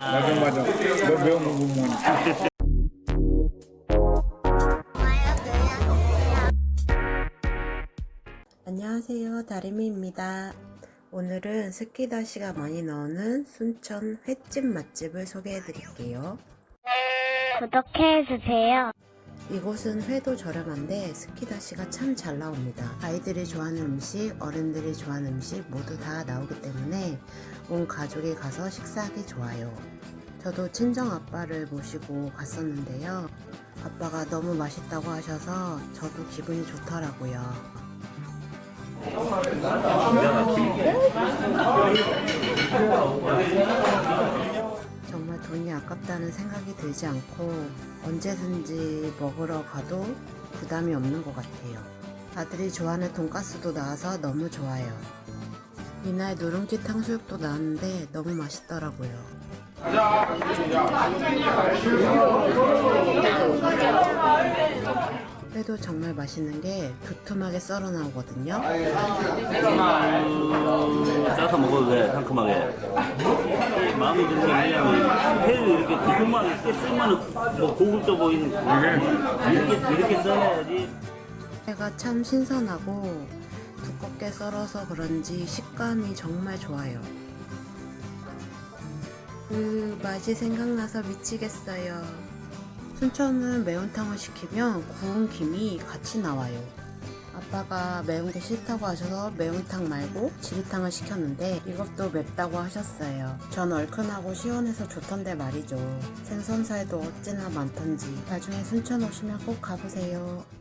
맞아 맞아 너 매운 거 못 먹으니까 안녕하세요. 다리미입니다. 오늘은 스키다시가 많이 나오는 순천 횟집 맛집을 소개해 드릴게요. 구독해 주세요. 이곳은 회도 저렴한데 스키다시가 참 잘 나옵니다. 아이들이 좋아하는 음식 어른들이 좋아하는 음식 모두 다 나오기 때문에 온 가족이 가서 식사하기 좋아요. 저도 친정 아빠를 모시고 갔었는데요. 아빠가 너무 맛있다고 하셔서 저도 기분이 좋더라고요. 돈이 아깝다는 생각이 들지 않고 언제든지 먹으러 가도 부담이 없는 것 같아요. 아들이 좋아하는 돈가스도 나와서 너무 좋아요. 이날 누룽지 탕수육도 나왔는데 너무 맛있더라고요. 회도 정말 맛있는 게 두툼하게 썰어 나오거든요. 짜서 먹어도 돼 상큼하게 마음에 드는 게 뭐냐면 회를 이렇게 두툼하게 이렇게 쓰면 뭐 고급져 보이는 이렇게 이렇게 써야지 회가 참 신선하고 두껍게 썰어서 그런지 식감이 정말 좋아요. 그 맛이 생각나서 미치겠어요. 순천은 매운탕을 시키면 구운 김이 같이 나와요. 아빠가 매운 게 싫다고 하셔서 매운탕 말고 지리탕을 시켰는데 이것도 맵다고 하셨어요. 전 얼큰하고 시원해서 좋던데 말이죠. 생선살도 어찌나 많던지 나중에 순천 오시면 꼭 가보세요.